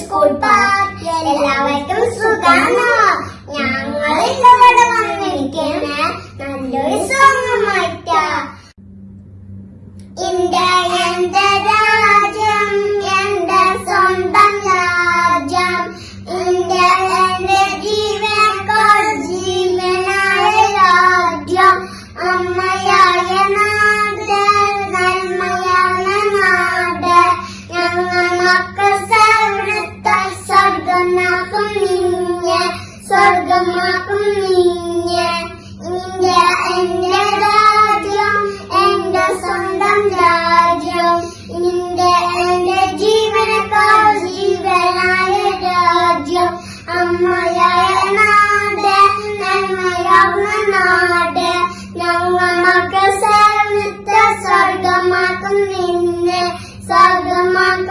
School park എല്ലാവർക്കും സുഖാണോ ഞങ്ങൾ ഇവിടെ വന്നിരിക്കുന്ന നല്ലൊരു സോങ്ങുമായിട്ടാ ഇന്ത്യ എന്തരാ അമ്മയായ നാട് നന്മയാകുന്ന നാട് ഞങ്ങൾ മക്കൾ സർവത്ര സ്വർഗമാക്കും നിന്നെ. സ്വർഗമാക്കും